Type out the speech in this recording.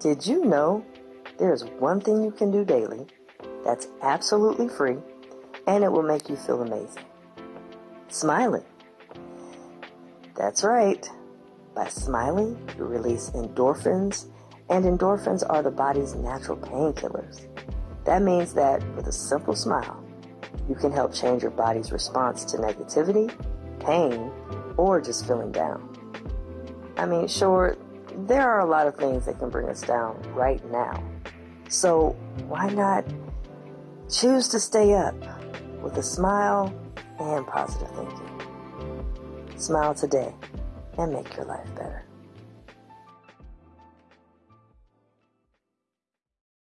Did you know there's one thing you can do daily that's absolutely free and it will make you feel amazing? Smiling. That's right. By smiling, you release endorphins, and endorphins are the body's natural painkillers. That means that with a simple smile, you can help change your body's response to negativity, pain, or just feeling down. I mean, sure, there are a lot of things that can bring us down right now. So why not choose to stay up with a smile and positive thinking? Smile today and make your life better.